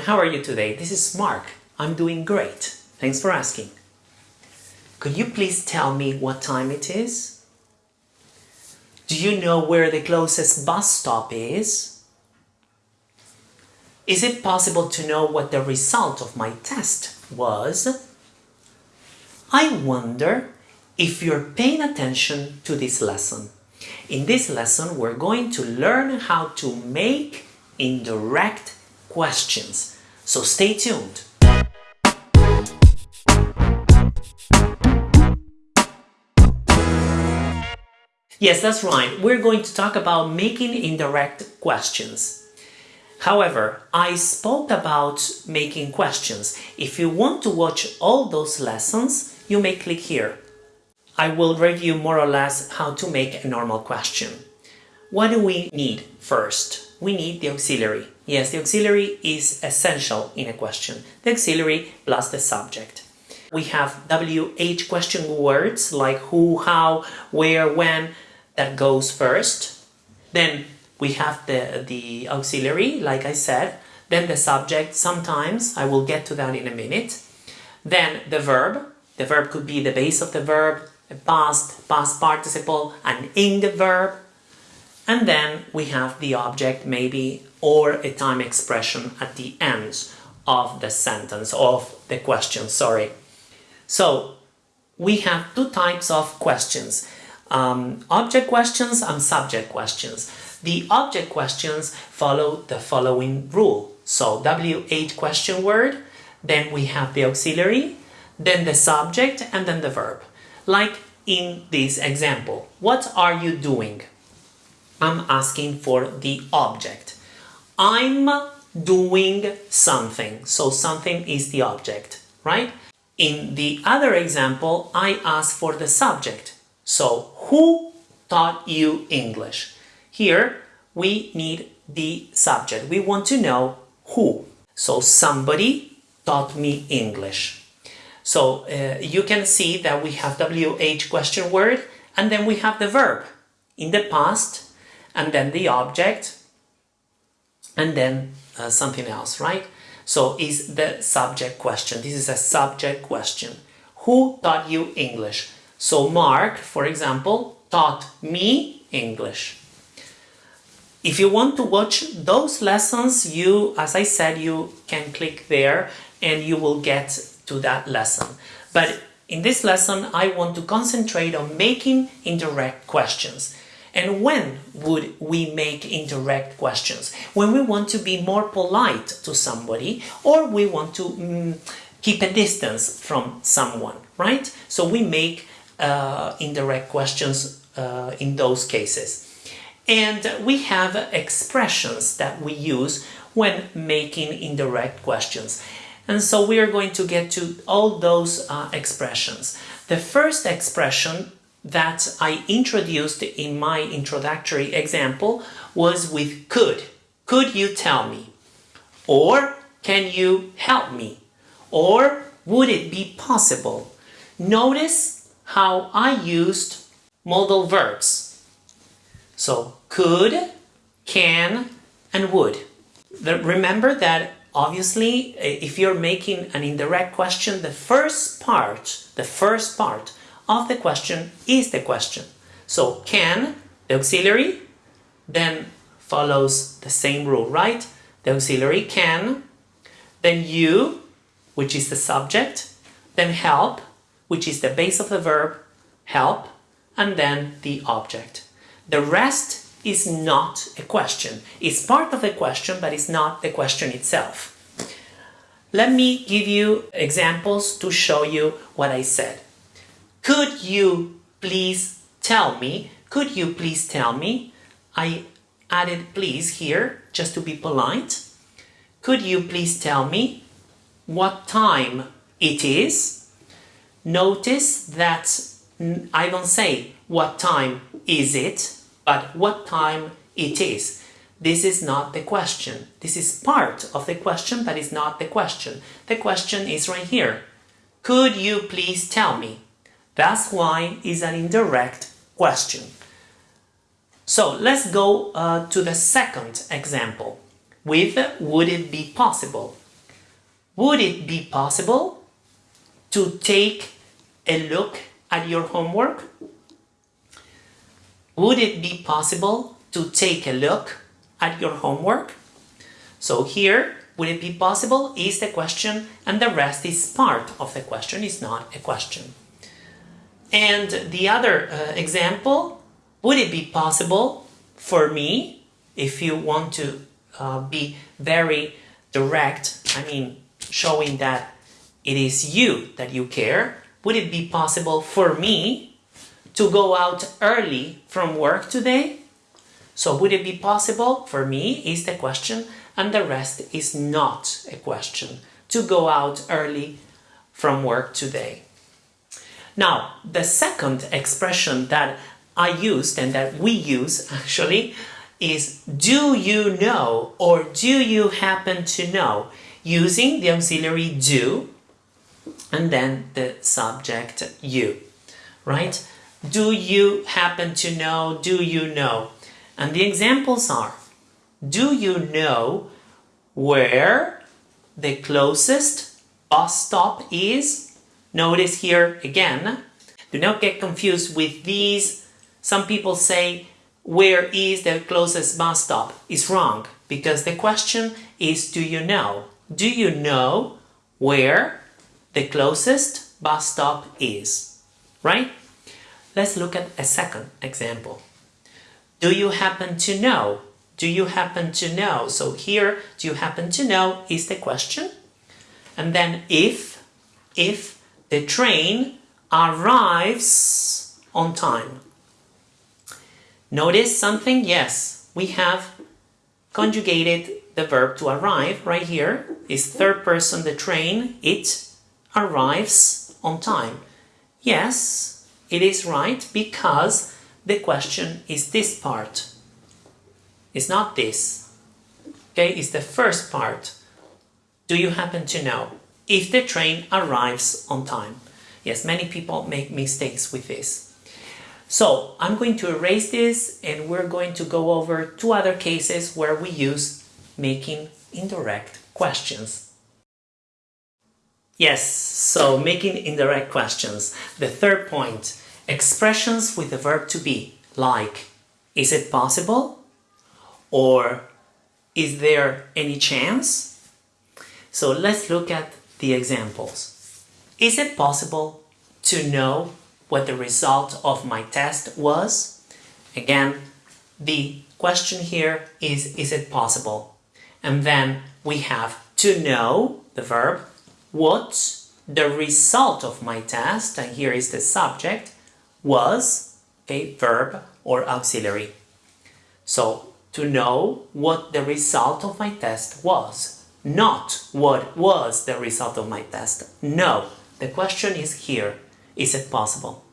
everyone, how are you today? This is Mark. I'm doing great. Thanks for asking. Could you please tell me what time it is? Do you know where the closest bus stop is? Is it possible to know what the result of my test was? I wonder if you're paying attention to this lesson. In this lesson, we're going to learn how to make indirect questions. So stay tuned. Yes, that's right. We're going to talk about making indirect questions. However, I spoke about making questions. If you want to watch all those lessons, you may click here. I will review more or less how to make a normal question. What do we need first? We need the auxiliary. Yes, the auxiliary is essential in a question. The auxiliary plus the subject. We have WH question words like who, how, where, when, that goes first. Then we have the, the auxiliary, like I said. Then the subject, sometimes, I will get to that in a minute. Then the verb. The verb could be the base of the verb, a past, past participle, an ing verb. And then we have the object, maybe, or a time expression at the end of the sentence, of the question, sorry. So, we have two types of questions um, object questions and subject questions. The object questions follow the following rule. So WH question word, then we have the auxiliary, then the subject, and then the verb. Like in this example, what are you doing? I'm asking for the object. I'm doing something, so something is the object, right? In the other example, I ask for the subject. So, who taught you English? Here, we need the subject. We want to know who. So, somebody taught me English. So, uh, you can see that we have WH question word and then we have the verb in the past and then the object and then uh, something else, right? So, is the subject question. This is a subject question. Who taught you English? So Mark, for example, taught me English. If you want to watch those lessons, you, as I said, you can click there and you will get to that lesson. But in this lesson, I want to concentrate on making indirect questions. And when would we make indirect questions? When we want to be more polite to somebody or we want to mm, keep a distance from someone, right? So we make uh, indirect questions uh, in those cases. And we have expressions that we use when making indirect questions. And so we are going to get to all those uh, expressions. The first expression that I introduced in my introductory example was with could. Could you tell me? Or can you help me? Or would it be possible? Notice how I used modal verbs. So could, can, and would. Remember that obviously if you're making an indirect question, the first part, the first part of the question is the question. So can, the auxiliary, then follows the same rule, right? The auxiliary can, then you, which is the subject, then help, which is the base of the verb, help, and then the object. The rest is not a question. It's part of the question, but it's not the question itself. Let me give you examples to show you what I said. Could you please tell me? Could you please tell me? I added please here just to be polite. Could you please tell me what time it is? Notice that I don't say what time is it, but what time it is. This is not the question. This is part of the question, but it's not the question. The question is right here. Could you please tell me? That's why it's an indirect question. So let's go uh, to the second example. with would it be possible? Would it be possible to take a look at your homework? Would it be possible to take a look at your homework? So here, would it be possible is the question and the rest is part of the question, is not a question. And the other uh, example, would it be possible for me, if you want to uh, be very direct, I mean, showing that it is you that you care, would it be possible for me to go out early from work today? So would it be possible for me is the question and the rest is not a question to go out early from work today. Now, the second expression that I used and that we use actually is do you know or do you happen to know using the auxiliary do and then the subject you, right? Do you happen to know? Do you know? And the examples are do you know where the closest bus stop is? Notice here again, do not get confused with these. Some people say, where is the closest bus stop? Is wrong because the question is, do you know? Do you know where the closest bus stop is? Right? Let's look at a second example. Do you happen to know? Do you happen to know? So here, do you happen to know is the question. And then if, if the train arrives on time. Notice something? Yes, we have conjugated the verb to arrive right here. Is third person the train, it arrives on time. Yes, it is right because the question is this part. It's not this. Okay, it's the first part. Do you happen to know if the train arrives on time? Yes, many people make mistakes with this. So I'm going to erase this and we're going to go over two other cases where we use making indirect questions. Yes, so making indirect questions. The third point, expressions with the verb to be, like, is it possible? Or is there any chance? So let's look at the examples. Is it possible to know what the result of my test was? Again, the question here is, is it possible? And then we have to know, the verb, what the result of my test, and here is the subject, was, okay, verb or auxiliary. So to know what the result of my test was. Not what was the result of my test. No, the question is here. Is it possible?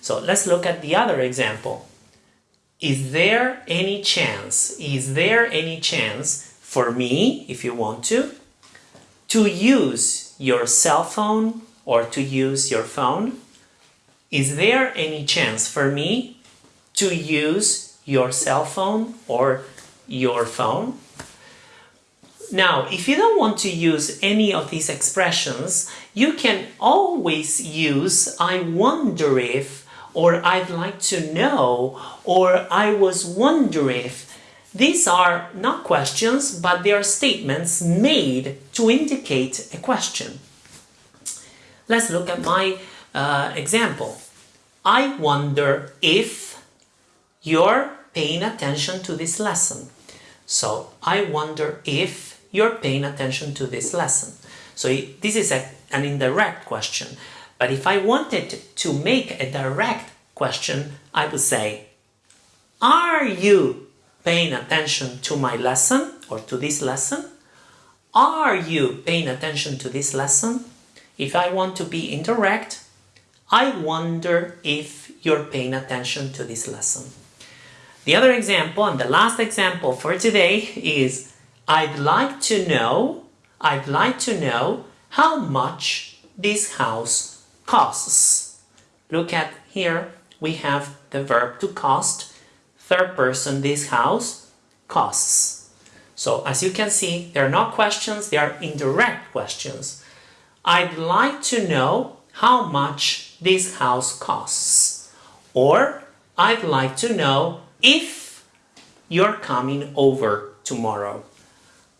So let's look at the other example. Is there any chance, is there any chance for me, if you want to, to use your cell phone or to use your phone? Is there any chance for me to use your cell phone or your phone. Now, if you don't want to use any of these expressions, you can always use I wonder if, or I'd like to know, or I was wondering if. These are not questions, but they are statements made to indicate a question. Let's look at my uh, example. I wonder if you're paying attention to this lesson. So I wonder if you're paying attention to this lesson. So this is a, an indirect question. But if I wanted to make a direct question, I would say, are you paying attention to my lesson or to this lesson? Are you paying attention to this lesson? If I want to be indirect, I wonder if you're paying attention to this lesson. The other example and the last example for today is I'd like to know, I'd like to know how much this house costs. Look at here, we have the verb to cost, third person, this house costs. So as you can see, they're not questions, they are indirect questions. I'd like to know how much this house costs. Or I'd like to know if you're coming over tomorrow.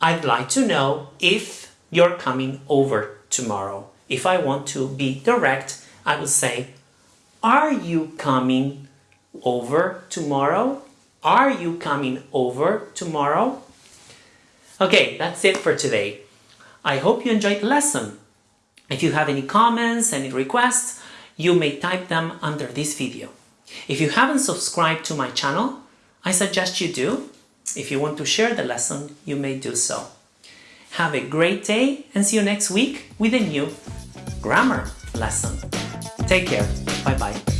I'd like to know if you're coming over tomorrow. If I want to be direct, I would say, Are you coming over tomorrow? Are you coming over tomorrow? Okay, that's it for today. I hope you enjoyed the lesson. If you have any comments, any requests, you may type them under this video. If you haven't subscribed to my channel, I suggest you do. If you want to share the lesson, you may do so. Have a great day and see you next week with a new grammar lesson. Take care. Bye bye.